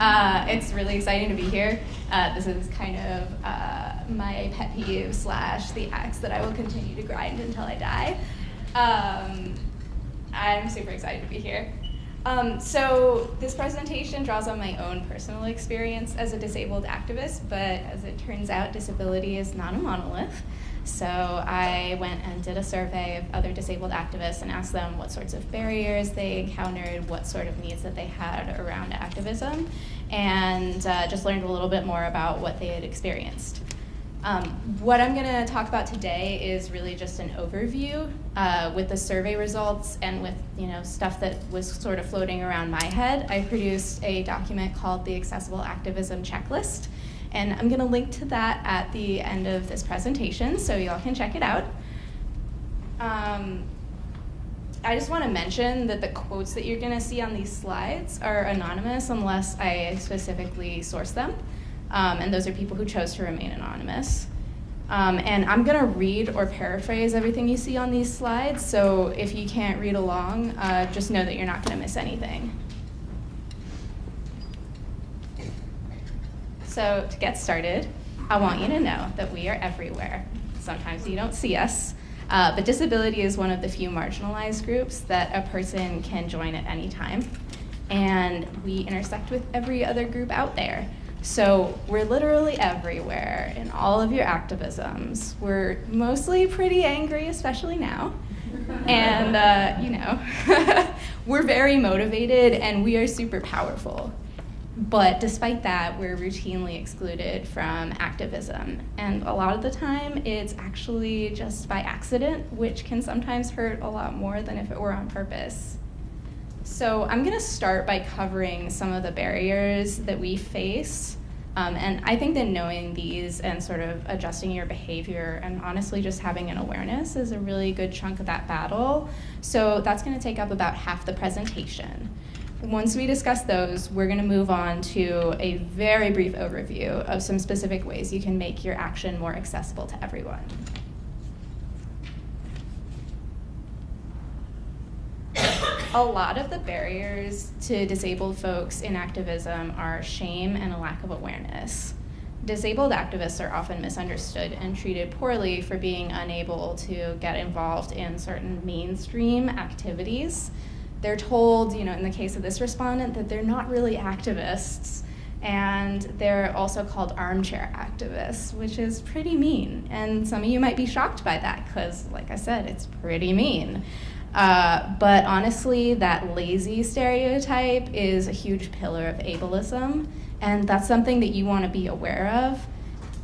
Uh, it's really exciting to be here. Uh, this is kind of uh, my pet peeve slash the axe that I will continue to grind until I die. Um, I'm super excited to be here. Um, so this presentation draws on my own personal experience as a disabled activist, but as it turns out, disability is not a monolith. So I went and did a survey of other disabled activists and asked them what sorts of barriers they encountered, what sort of needs that they had around activism, and uh, just learned a little bit more about what they had experienced. Um, what I'm going to talk about today is really just an overview uh, with the survey results and with you know stuff that was sort of floating around my head. I produced a document called the Accessible Activism Checklist, and I'm going to link to that at the end of this presentation so y'all can check it out. Um, I just want to mention that the quotes that you're going to see on these slides are anonymous unless I specifically source them. Um, and those are people who chose to remain anonymous. Um, and I'm going to read or paraphrase everything you see on these slides, so if you can't read along, uh, just know that you're not going to miss anything. So to get started, I want you to know that we are everywhere. Sometimes you don't see us, uh, but disability is one of the few marginalized groups that a person can join at any time. And we intersect with every other group out there. So we're literally everywhere in all of your activisms. We're mostly pretty angry, especially now. And, uh, you know, we're very motivated and we are super powerful. But despite that, we're routinely excluded from activism. And a lot of the time, it's actually just by accident, which can sometimes hurt a lot more than if it were on purpose. So I'm going to start by covering some of the barriers that we face. Um, and I think that knowing these and sort of adjusting your behavior and honestly just having an awareness is a really good chunk of that battle. So that's going to take up about half the presentation. Once we discuss those, we're going to move on to a very brief overview of some specific ways you can make your action more accessible to everyone. a lot of the barriers to disabled folks in activism are shame and a lack of awareness. Disabled activists are often misunderstood and treated poorly for being unable to get involved in certain mainstream activities they're told, you know, in the case of this respondent, that they're not really activists. And they're also called armchair activists, which is pretty mean. And some of you might be shocked by that because, like I said, it's pretty mean. Uh, but honestly, that lazy stereotype is a huge pillar of ableism, and that's something that you want to be aware of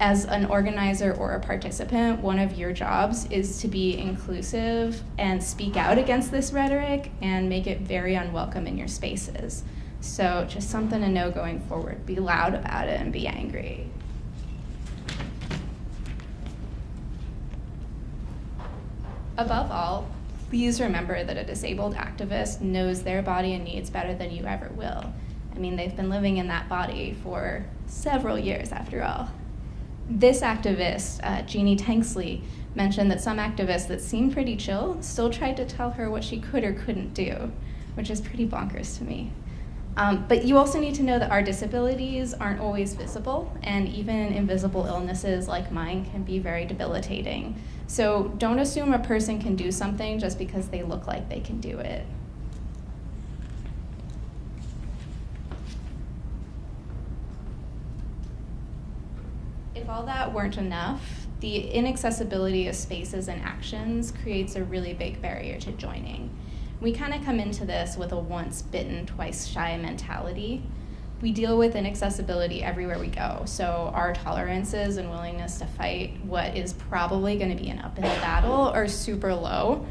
as an organizer or a participant, one of your jobs is to be inclusive and speak out against this rhetoric and make it very unwelcome in your spaces. So just something to know going forward. Be loud about it and be angry. Above all, please remember that a disabled activist knows their body and needs better than you ever will. I mean, they've been living in that body for several years after all. This activist, uh, Jeannie Tanksley, mentioned that some activists that seemed pretty chill still tried to tell her what she could or couldn't do, which is pretty bonkers to me. Um, but you also need to know that our disabilities aren't always visible, and even invisible illnesses like mine can be very debilitating. So don't assume a person can do something just because they look like they can do it. If all that weren't enough, the inaccessibility of spaces and actions creates a really big barrier to joining. We kind of come into this with a once bitten, twice shy mentality. We deal with inaccessibility everywhere we go, so our tolerances and willingness to fight what is probably going to be an uphill battle are super low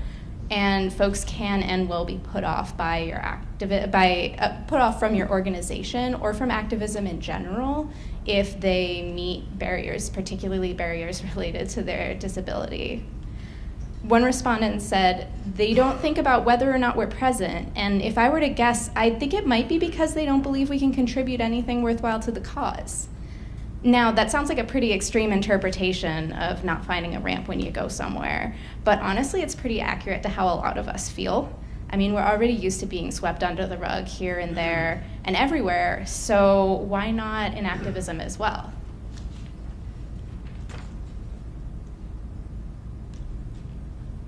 and folks can and will be put off by your activi- by uh, put off from your organization or from activism in general if they meet barriers, particularly barriers related to their disability. One respondent said, they don't think about whether or not we're present, and if I were to guess, I think it might be because they don't believe we can contribute anything worthwhile to the cause. Now, that sounds like a pretty extreme interpretation of not finding a ramp when you go somewhere, but honestly, it's pretty accurate to how a lot of us feel. I mean, we're already used to being swept under the rug here and there, and everywhere, so why not in activism as well?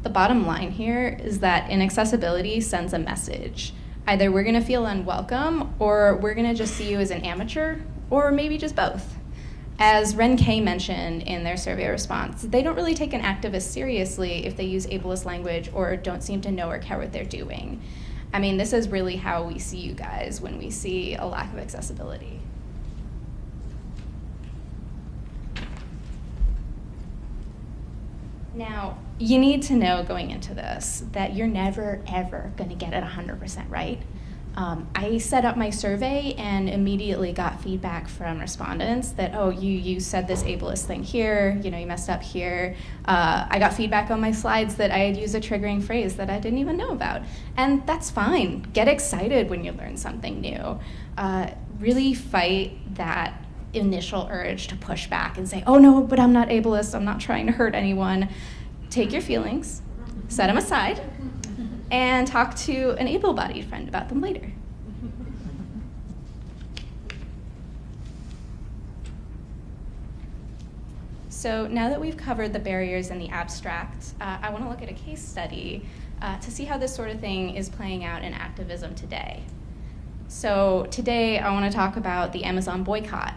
The bottom line here is that inaccessibility sends a message. Either we're gonna feel unwelcome, or we're gonna just see you as an amateur, or maybe just both. As Ren K mentioned in their survey response, they don't really take an activist seriously if they use ableist language or don't seem to know or care what they're doing. I mean, this is really how we see you guys when we see a lack of accessibility. Now, you need to know going into this that you're never, ever going to get it 100% right. Um, I set up my survey and immediately got feedback from respondents that, oh, you, you said this ableist thing here, you know, you messed up here. Uh, I got feedback on my slides that I had used a triggering phrase that I didn't even know about. And that's fine. Get excited when you learn something new. Uh, really fight that initial urge to push back and say, oh no, but I'm not ableist, I'm not trying to hurt anyone. Take your feelings, set them aside, and talk to an able-bodied friend about them later. So now that we've covered the barriers in the abstract, uh, I want to look at a case study uh, to see how this sort of thing is playing out in activism today. So today I want to talk about the Amazon boycott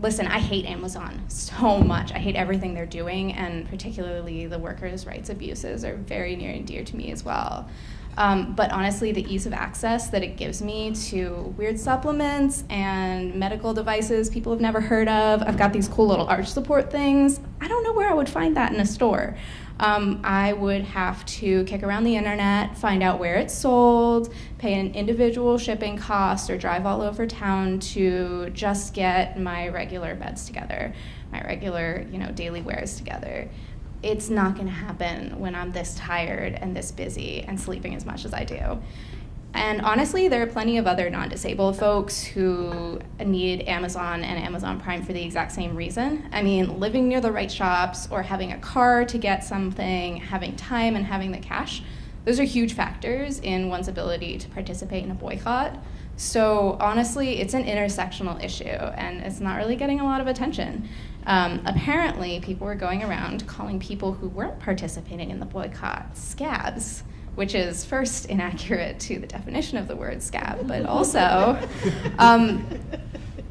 listen, I hate Amazon so much. I hate everything they're doing, and particularly the workers' rights abuses are very near and dear to me as well. Um, but honestly, the ease of access that it gives me to weird supplements and medical devices people have never heard of. I've got these cool little arch support things. I don't know where I would find that in a store um, I would have to kick around the internet, find out where it's sold, pay an individual shipping cost, or drive all over town to just get my regular beds together, my regular, you know, daily wears together. It's not going to happen when I'm this tired and this busy and sleeping as much as I do. And honestly, there are plenty of other non-disabled folks who need Amazon and Amazon Prime for the exact same reason. I mean, living near the right shops or having a car to get something, having time and having the cash, those are huge factors in one's ability to participate in a boycott. So honestly, it's an intersectional issue and it's not really getting a lot of attention. Um, apparently, people were going around calling people who weren't participating in the boycott scabs which is first inaccurate to the definition of the word scab, but also um,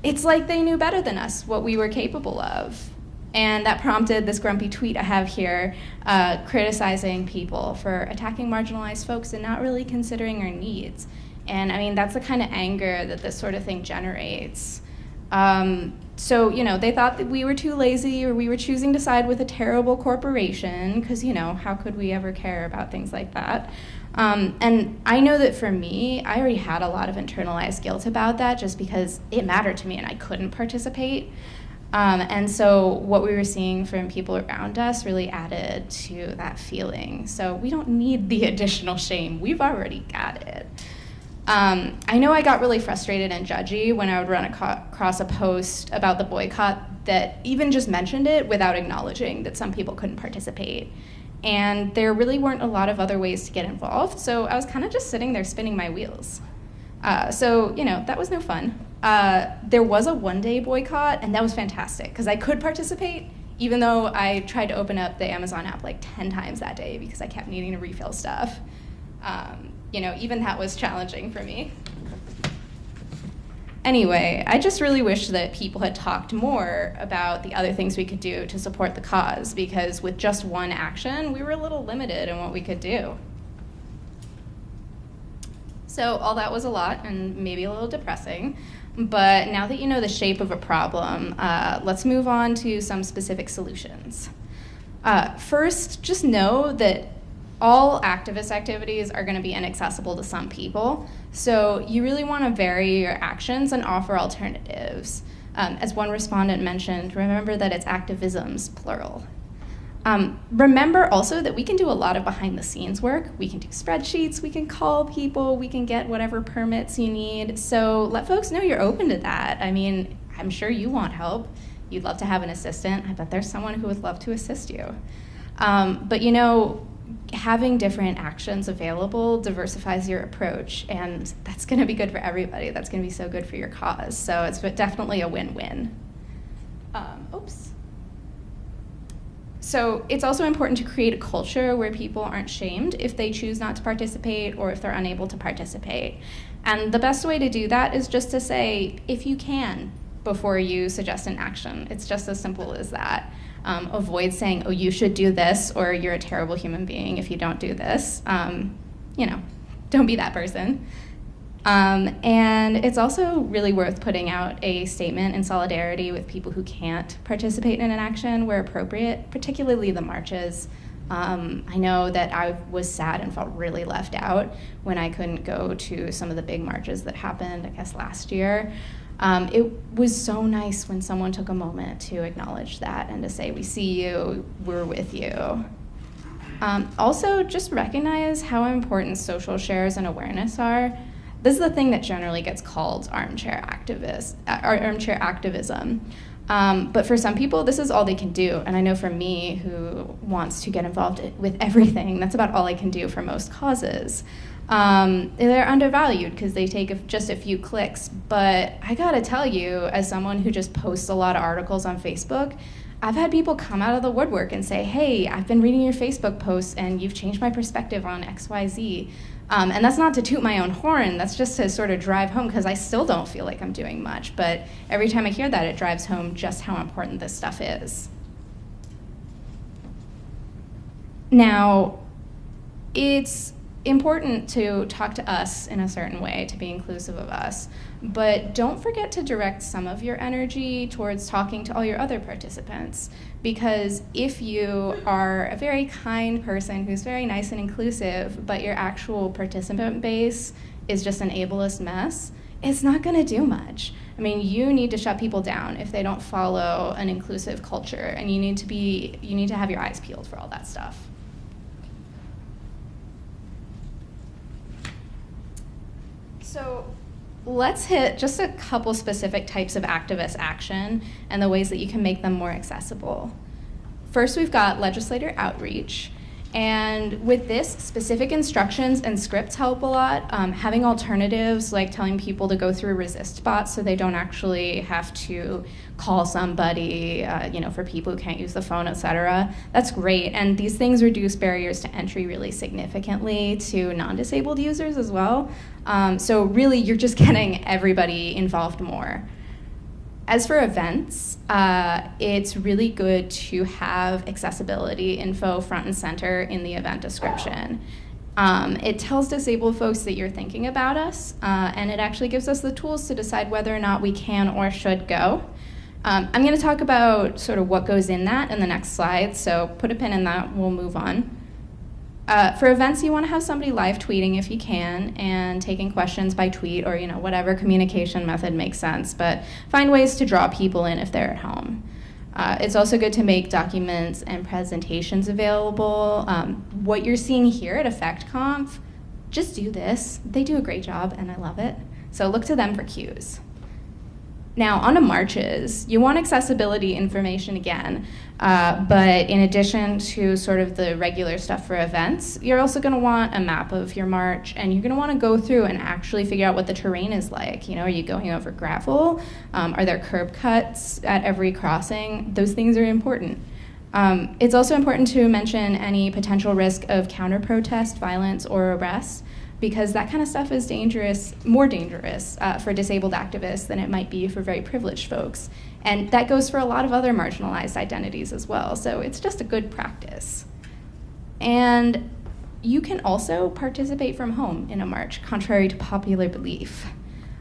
it's like they knew better than us what we were capable of. And that prompted this grumpy tweet I have here uh, criticizing people for attacking marginalized folks and not really considering our needs. And I mean, that's the kind of anger that this sort of thing generates. Um, so, you know, they thought that we were too lazy or we were choosing to side with a terrible corporation because, you know, how could we ever care about things like that? Um, and I know that for me, I already had a lot of internalized guilt about that just because it mattered to me and I couldn't participate. Um, and so what we were seeing from people around us really added to that feeling. So we don't need the additional shame. We've already got it. Um, I know I got really frustrated and judgy when I would run across a post about the boycott that even just mentioned it without acknowledging that some people couldn't participate. And there really weren't a lot of other ways to get involved, so I was kind of just sitting there spinning my wheels. Uh, so, you know, that was no fun. Uh, there was a one day boycott, and that was fantastic because I could participate, even though I tried to open up the Amazon app like 10 times that day because I kept needing to refill stuff. Um, you know, even that was challenging for me. Anyway, I just really wish that people had talked more about the other things we could do to support the cause, because with just one action, we were a little limited in what we could do. So all that was a lot and maybe a little depressing, but now that you know the shape of a problem, uh, let's move on to some specific solutions. Uh, first, just know that all activist activities are going to be inaccessible to some people. So you really want to vary your actions and offer alternatives. Um, as one respondent mentioned, remember that it's activisms, plural. Um, remember also that we can do a lot of behind the scenes work. We can do spreadsheets, we can call people, we can get whatever permits you need. So let folks know you're open to that. I mean, I'm sure you want help. You'd love to have an assistant. I bet there's someone who would love to assist you. Um, but you know, having different actions available diversifies your approach, and that's going to be good for everybody. That's going to be so good for your cause. So it's definitely a win-win. Um, oops. So it's also important to create a culture where people aren't shamed if they choose not to participate or if they're unable to participate. And the best way to do that is just to say, if you can, before you suggest an action. It's just as simple as that. Um, avoid saying, oh, you should do this, or you're a terrible human being if you don't do this. Um, you know, don't be that person. Um, and it's also really worth putting out a statement in solidarity with people who can't participate in an action where appropriate, particularly the marches. Um, I know that I was sad and felt really left out when I couldn't go to some of the big marches that happened, I guess, last year. Um, it was so nice when someone took a moment to acknowledge that and to say, we see you, we're with you. Um, also, just recognize how important social shares and awareness are. This is the thing that generally gets called armchair activist, uh, armchair activism. Um, but for some people, this is all they can do. And I know for me, who wants to get involved with everything, that's about all I can do for most causes. Um, they're undervalued because they take just a few clicks. But I gotta tell you, as someone who just posts a lot of articles on Facebook, I've had people come out of the woodwork and say, hey, I've been reading your Facebook posts and you've changed my perspective on XYZ. Um, and that's not to toot my own horn, that's just to sort of drive home because I still don't feel like I'm doing much. But every time I hear that, it drives home just how important this stuff is. Now, it's important to talk to us in a certain way, to be inclusive of us, but don't forget to direct some of your energy towards talking to all your other participants. Because if you are a very kind person who's very nice and inclusive, but your actual participant base is just an ableist mess, it's not gonna do much. I mean, you need to shut people down if they don't follow an inclusive culture, and you need to be, you need to have your eyes peeled for all that stuff. So let's hit just a couple specific types of activist action and the ways that you can make them more accessible. First, we've got legislator outreach. And with this, specific instructions and scripts help a lot. Um, having alternatives, like telling people to go through Resistbots so they don't actually have to call somebody, uh, you know, for people who can't use the phone, et cetera. That's great. And these things reduce barriers to entry really significantly to non-disabled users as well. Um, so really, you're just getting everybody involved more. As for events, uh, it's really good to have accessibility info front and center in the event description. Um, it tells disabled folks that you're thinking about us, uh, and it actually gives us the tools to decide whether or not we can or should go. Um, I'm going to talk about sort of what goes in that in the next slide, so put a pin in that, we'll move on. Uh, for events, you want to have somebody live tweeting if you can and taking questions by tweet or you know whatever communication method makes sense, but find ways to draw people in if they're at home. Uh, it's also good to make documents and presentations available. Um, what you're seeing here at EffectConf, just do this. They do a great job and I love it. So look to them for cues. Now, on to marches, you want accessibility information again, uh, but in addition to sort of the regular stuff for events, you're also going to want a map of your march, and you're going to want to go through and actually figure out what the terrain is like. You know, are you going over gravel? Um, are there curb cuts at every crossing? Those things are important. Um, it's also important to mention any potential risk of counter-protest, violence, or arrest because that kind of stuff is dangerous, more dangerous uh, for disabled activists than it might be for very privileged folks. And that goes for a lot of other marginalized identities as well, so it's just a good practice. And you can also participate from home in a march, contrary to popular belief.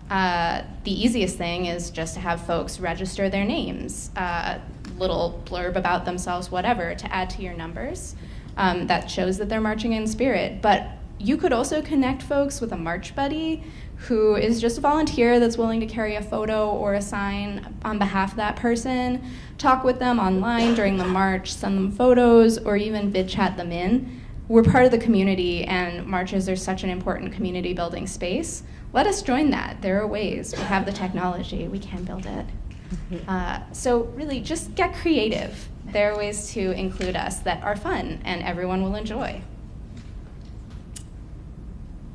Uh, the easiest thing is just to have folks register their names, uh, little blurb about themselves, whatever, to add to your numbers. Um, that shows that they're marching in spirit. But you could also connect folks with a March Buddy who is just a volunteer that's willing to carry a photo or a sign on behalf of that person, talk with them online during the march, send them photos, or even vid chat them in. We're part of the community and marches are such an important community building space. Let us join that. There are ways. We have the technology. We can build it. Uh, so really, just get creative. There are ways to include us that are fun and everyone will enjoy.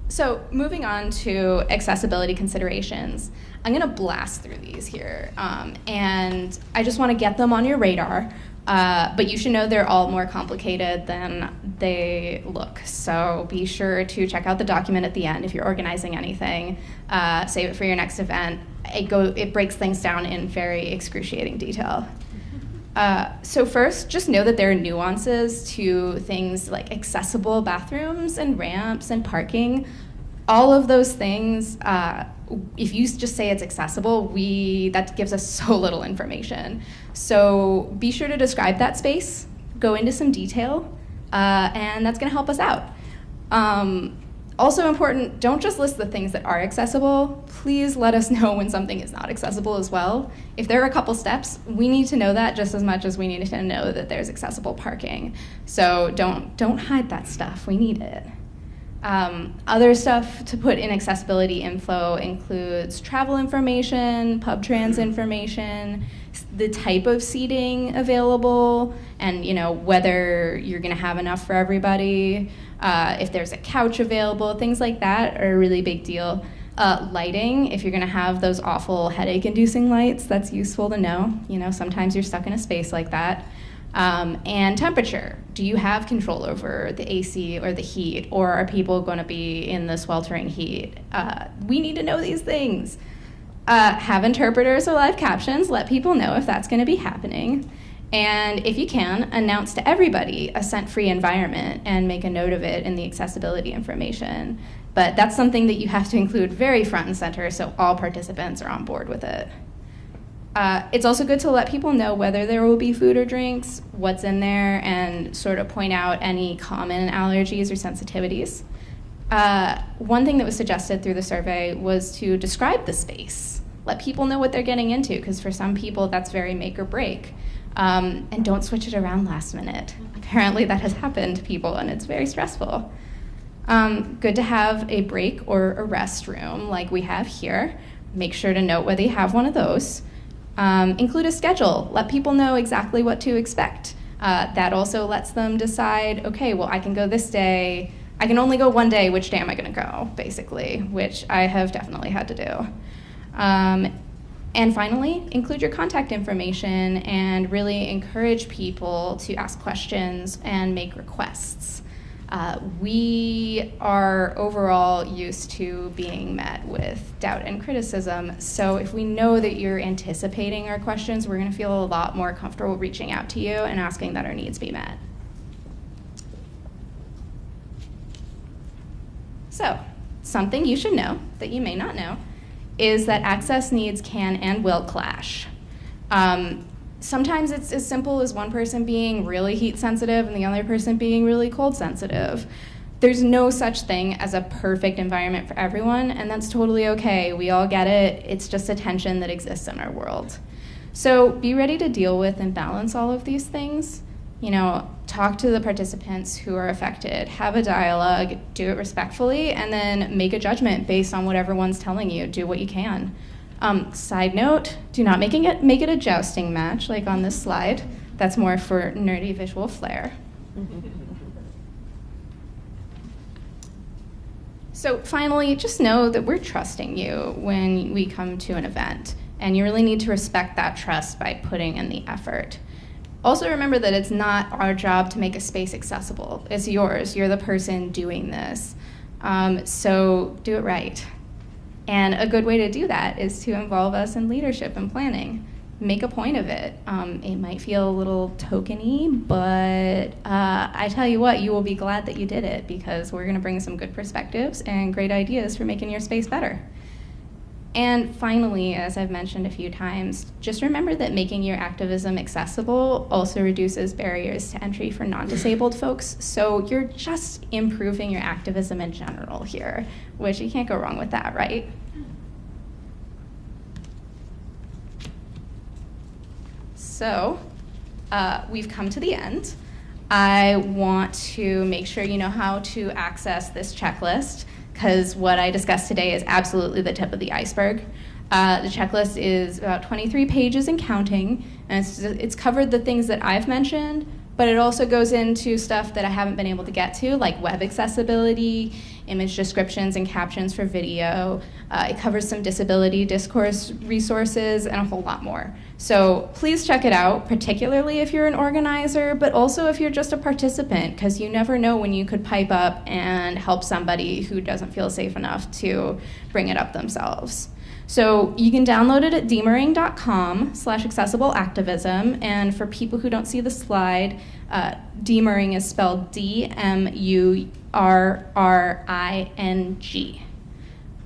So moving on to accessibility considerations, I'm gonna blast through these here. Um, and I just wanna get them on your radar. Uh, but you should know they're all more complicated than they look. So be sure to check out the document at the end if you're organizing anything. Uh, save it for your next event. It, go, it breaks things down in very excruciating detail. Uh, so first, just know that there are nuances to things like accessible bathrooms and ramps and parking. All of those things, uh, if you just say it's accessible, we that gives us so little information. So be sure to describe that space, go into some detail, uh, and that's going to help us out. Um, also important, don't just list the things that are accessible. Please let us know when something is not accessible as well. If there are a couple steps, we need to know that just as much as we need to know that there's accessible parking. So don't, don't hide that stuff, we need it. Um, other stuff to put in accessibility info includes travel information, pub trans information, the type of seating available, and you know whether you're going to have enough for everybody. Uh, if there's a couch available, things like that are a really big deal. Uh, lighting, if you're going to have those awful headache-inducing lights, that's useful to know. You know, sometimes you're stuck in a space like that. Um, and temperature. Do you have control over the AC or the heat, or are people going to be in the sweltering heat? Uh, we need to know these things. Uh, have interpreters or live captions. Let people know if that's going to be happening. And if you can, announce to everybody a scent-free environment and make a note of it in the accessibility information. But that's something that you have to include very front and center so all participants are on board with it. Uh, it's also good to let people know whether there will be food or drinks, what's in there, and sort of point out any common allergies or sensitivities. Uh, one thing that was suggested through the survey was to describe the space. Let people know what they're getting into, because for some people that's very make or break. Um, and don't switch it around last minute. Apparently that has happened to people and it's very stressful. Um, good to have a break or a rest room like we have here. Make sure to note whether you have one of those. Um, include a schedule. Let people know exactly what to expect. Uh, that also lets them decide, okay, well, I can go this day. I can only go one day. Which day am I going to go, basically, which I have definitely had to do. Um, and finally, include your contact information and really encourage people to ask questions and make requests. Uh, we are overall used to being met with doubt and criticism. So if we know that you're anticipating our questions, we're going to feel a lot more comfortable reaching out to you and asking that our needs be met. So, something you should know that you may not know is that access needs can and will clash. Um, sometimes it's as simple as one person being really heat sensitive and the other person being really cold sensitive. There's no such thing as a perfect environment for everyone, and that's totally okay. We all get it. It's just a tension that exists in our world. So be ready to deal with and balance all of these things you know, talk to the participants who are affected, have a dialogue, do it respectfully, and then make a judgment based on what everyone's telling you. Do what you can. Um, side note, do not making it, make it a jousting match like on this slide. That's more for nerdy visual flair. so finally, just know that we're trusting you when we come to an event, and you really need to respect that trust by putting in the effort. Also remember that it's not our job to make a space accessible. It's yours. You're the person doing this. Um, so do it right. And a good way to do that is to involve us in leadership and planning. Make a point of it. Um, it might feel a little tokeny, but uh, I tell you what, you will be glad that you did it because we're going to bring some good perspectives and great ideas for making your space better. And finally, as I've mentioned a few times, just remember that making your activism accessible also reduces barriers to entry for non-disabled folks. So you're just improving your activism in general here, which you can't go wrong with that, right? So uh, we've come to the end. I want to make sure you know how to access this checklist because what I discussed today is absolutely the tip of the iceberg. Uh, the checklist is about 23 pages and counting, and it's, it's covered the things that I've mentioned, but it also goes into stuff that I haven't been able to get to, like web accessibility, image descriptions and captions for video. Uh, it covers some disability discourse resources and a whole lot more. So please check it out, particularly if you're an organizer, but also if you're just a participant, because you never know when you could pipe up and help somebody who doesn't feel safe enough to bring it up themselves. So you can download it at dmurring.com slash accessible activism. And for people who don't see the slide, uh, dmurring is spelled D-M-U-R-R-I-N-G.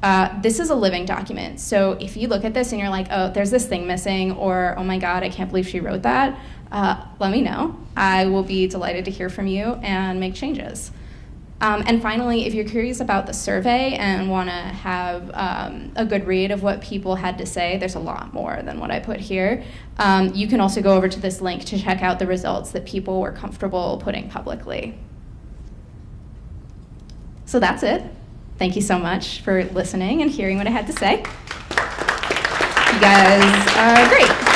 Uh, this is a living document. So if you look at this and you're like, oh, there's this thing missing, or oh my God, I can't believe she wrote that, uh, let me know. I will be delighted to hear from you and make changes. Um, and finally, if you're curious about the survey and want to have um, a good read of what people had to say, there's a lot more than what I put here. Um, you can also go over to this link to check out the results that people were comfortable putting publicly. So that's it. Thank you so much for listening and hearing what I had to say. You guys are great.